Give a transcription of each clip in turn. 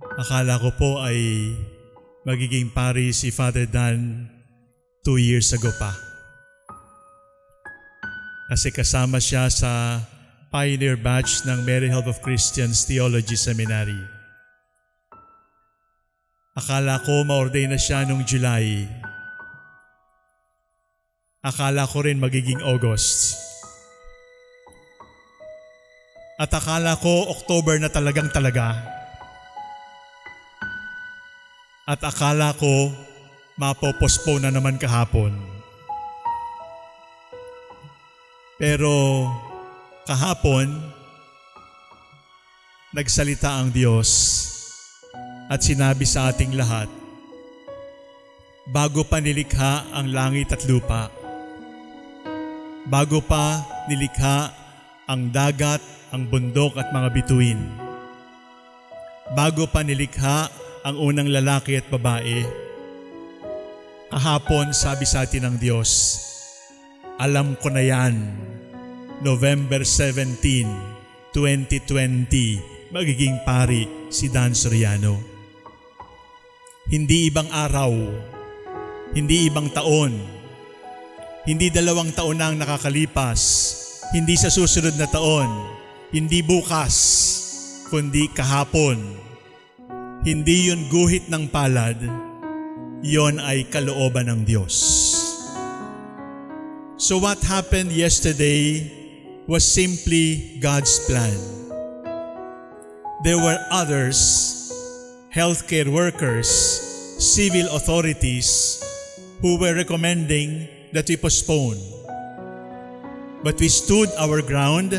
Akala ko po ay magiging pari si Father Dan two years ago pa. Kasi kasama siya sa pioneer batch ng Mary Help of Christians Theology Seminary. Akala ko ma-ordain na siya noong July. Akala ko rin magiging August. At akala ko October na talagang talaga. At akala ko mapopospone na naman kahapon. Pero kahapon, nagsalita ang Diyos at sinabi sa ating lahat, bago pa nilikha ang langit at lupa, bago pa nilikha ang dagat, ang bundok at mga bituin, bago pa nilikha ang unang lalaki at babae, kahapon sabi sa atin ng Diyos, alam ko na yan, November 17, 2020, magiging pari si Dan Soriano. Hindi ibang araw, hindi ibang taon, hindi dalawang taon na ang nakakalipas, hindi sa susunod na taon, hindi bukas, kundi kahapon. Hindi yun guhit ng palad, yon ay kalooban ng Diyos. So what happened yesterday was simply God's plan. There were others, healthcare workers, civil authorities, who were recommending that we postpone. But we stood our ground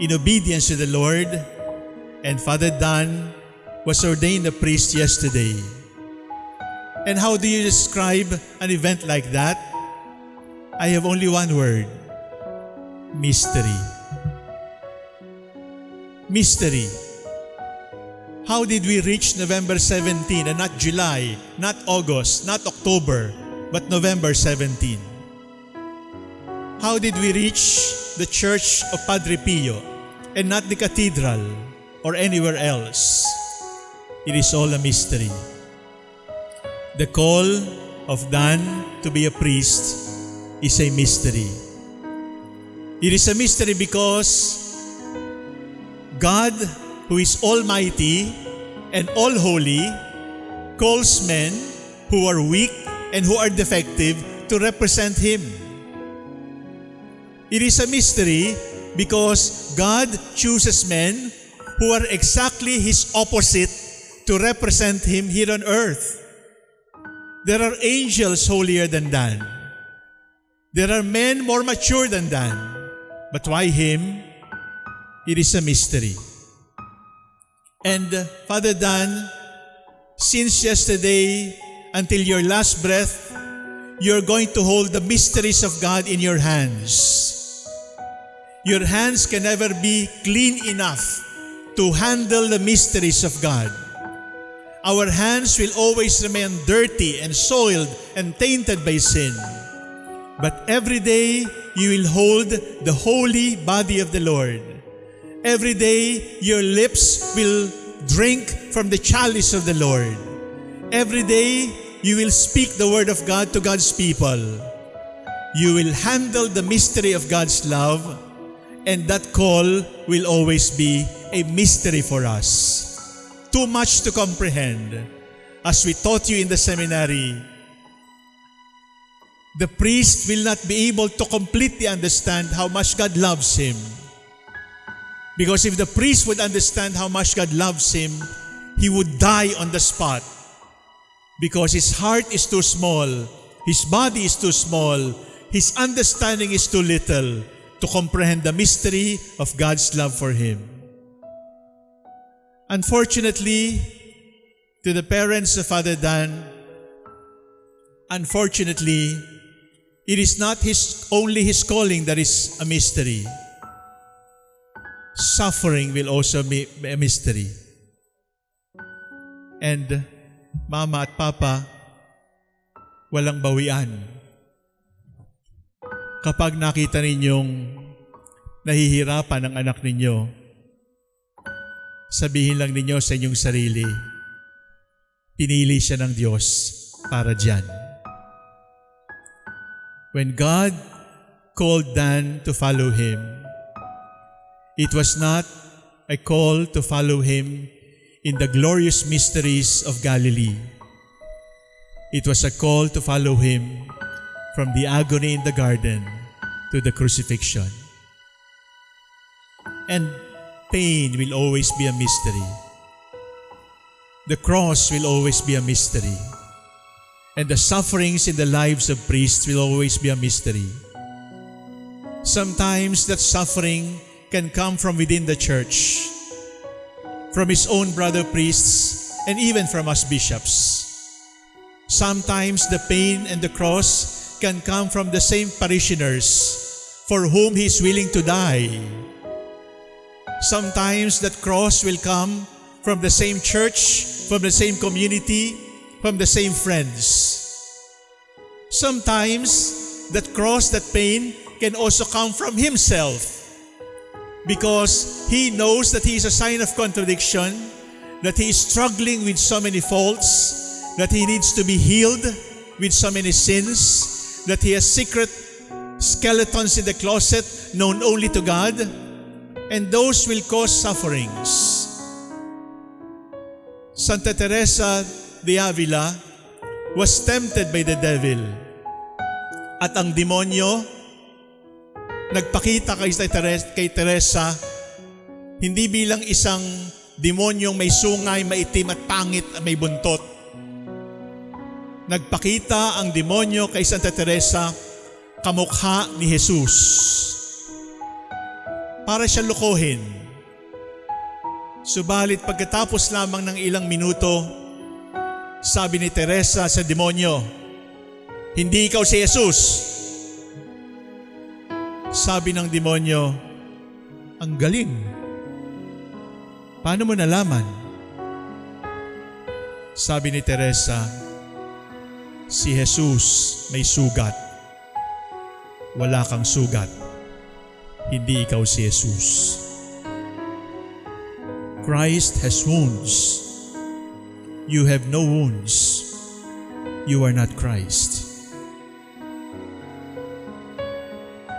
in obedience to the Lord, and Father Dan was ordained a priest yesterday. And how do you describe an event like that? I have only one word mystery. Mystery. How did we reach November 17 and not July, not August, not October, but November 17? How did we reach the church of Padre Pio and not the cathedral or anywhere else? It is all a mystery. The call of Dan to be a priest is a mystery. It is a mystery because God, who is almighty and all holy, calls men who are weak and who are defective to represent Him. It is a mystery because God chooses men who are exactly His opposite to represent Him here on earth. There are angels holier than Dan. There are men more mature than Dan. But why him? It is a mystery. And uh, Father Dan, since yesterday until your last breath, you're going to hold the mysteries of God in your hands. Your hands can never be clean enough to handle the mysteries of God. Our hands will always remain dirty and soiled and tainted by sin. But every day you will hold the holy body of the Lord. Every day your lips will drink from the chalice of the Lord. Every day you will speak the word of God to God's people. You will handle the mystery of God's love, and that call will always be a mystery for us. Too much to comprehend. As we taught you in the seminary, the priest will not be able to completely understand how much God loves him. Because if the priest would understand how much God loves him, he would die on the spot. Because his heart is too small, his body is too small, his understanding is too little to comprehend the mystery of God's love for him. Unfortunately, to the parents of Father Dan, unfortunately, it is not his only his calling that is a mystery. Suffering will also be a mystery. And mama at papa, walang bawian. Kapag nakita ninyong nahihirapan ang anak ninyo, sabihin lang ninyo sa inyong sarili, pinili siya ng Diyos para dyan. When God called Dan to follow Him, it was not a call to follow Him in the glorious mysteries of Galilee. It was a call to follow Him from the agony in the garden to the crucifixion. And pain will always be a mystery. The cross will always be a mystery. And the sufferings in the lives of priests will always be a mystery. Sometimes that suffering can come from within the church, from his own brother priests, and even from us bishops. Sometimes the pain and the cross can come from the same parishioners for whom he is willing to die. Sometimes that cross will come from the same church, from the same community, from the same friends. Sometimes that cross, that pain can also come from himself because he knows that he is a sign of contradiction, that he is struggling with so many faults, that he needs to be healed with so many sins, that he has secret skeletons in the closet known only to God, and those will cause sufferings. Santa Teresa de Avila was tempted by the devil. At ang demonyo, nagpakita kay Teresa, kay Teresa hindi bilang isang demonyong may sungay, maitim at pangit at may buntot. Nagpakita ang demonyo kay Santa Teresa kamukha ni Jesus. Para siya lukohin. Subalit pagkatapos lamang ng ilang minuto, sabi ni Teresa sa demonyo, Hindi ikaw si Jesus. Sabi ng demonyo, Ang galing. Paano mo nalaman? Sabi ni Teresa, Si Jesus may sugat. Wala kang sugat. Hindi ikaw si Jesus. Christ has wounds. You have no wounds. You are not Christ.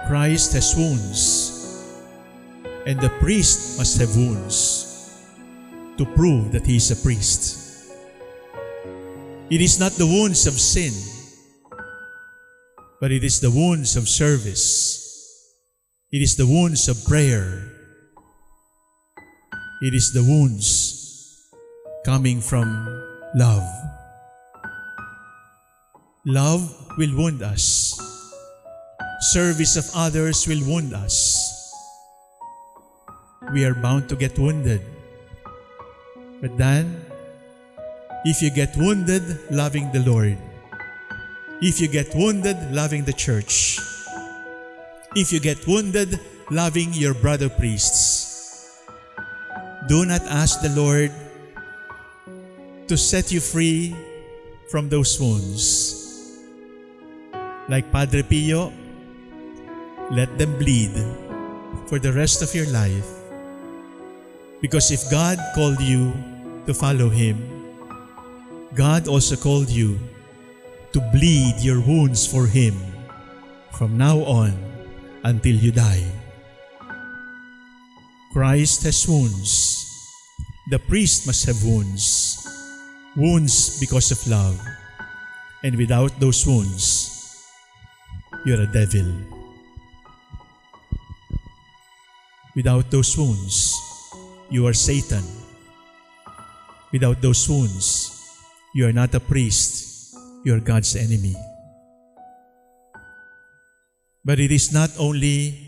Christ has wounds. And the priest must have wounds to prove that he is a priest. It is not the wounds of sin, but it is the wounds of service. It is the wounds of prayer. It is the wounds coming from love. Love will wound us. Service of others will wound us. We are bound to get wounded. But then, if you get wounded loving the Lord, if you get wounded loving the church, if you get wounded loving your brother priests, do not ask the Lord to set you free from those wounds. Like Padre Pio, let them bleed for the rest of your life. Because if God called you to follow Him, God also called you to bleed your wounds for Him from now on until you die. Christ has wounds. The priest must have wounds. Wounds because of love. And without those wounds, you're a devil. Without those wounds, you are Satan. Without those wounds, you are not a priest, you are God's enemy. But it is not only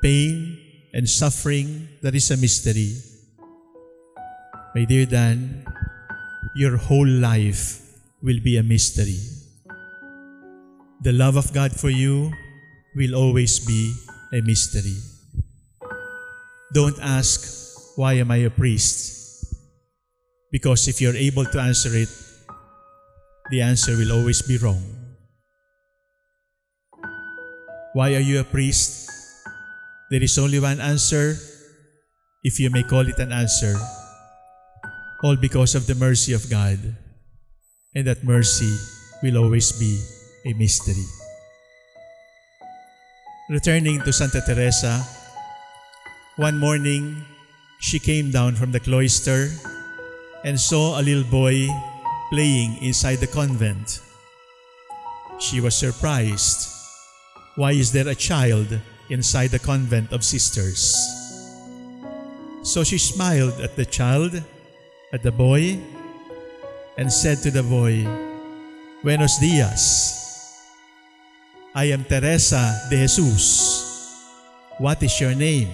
pain and suffering that is a mystery. My dear Dan, your whole life will be a mystery. The love of God for you will always be a mystery. Don't ask, why am I a priest? Because if you're able to answer it, the answer will always be wrong. Why are you a priest? There is only one answer, if you may call it an answer, all because of the mercy of God. And that mercy will always be a mystery. Returning to Santa Teresa, one morning she came down from the cloister and saw a little boy playing inside the convent. She was surprised. Why is there a child inside the convent of sisters? So she smiled at the child, at the boy, and said to the boy, Buenos dias. I am Teresa de Jesus. What is your name?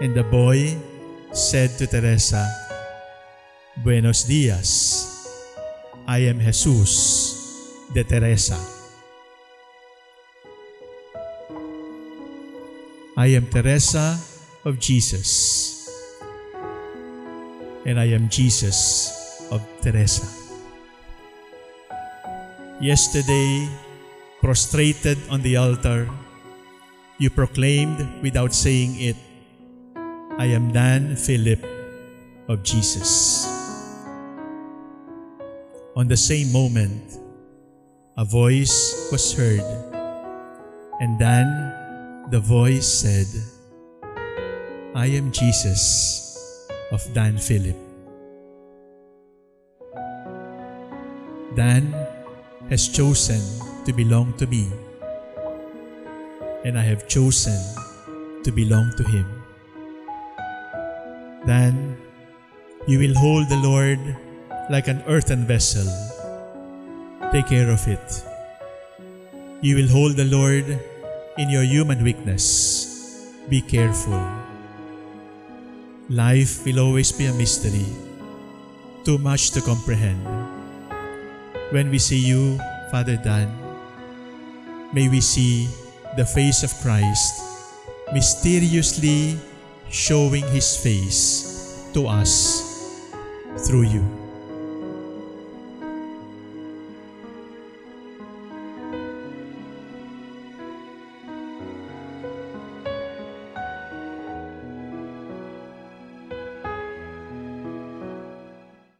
And the boy said to Teresa, Buenos dias. I am Jesus de Teresa. I am Teresa of Jesus. And I am Jesus of Teresa. Yesterday, prostrated on the altar, you proclaimed without saying it, I am Dan Philip of Jesus. On the same moment, a voice was heard, and then the voice said, I am Jesus of Dan Philip. Dan has chosen to belong to me, and I have chosen to belong to him. Then you will hold the Lord like an earthen vessel. Take care of it. You will hold the Lord in your human weakness. Be careful. Life will always be a mystery, too much to comprehend. When we see you, Father Dan, may we see the face of Christ mysteriously showing His face to us through you.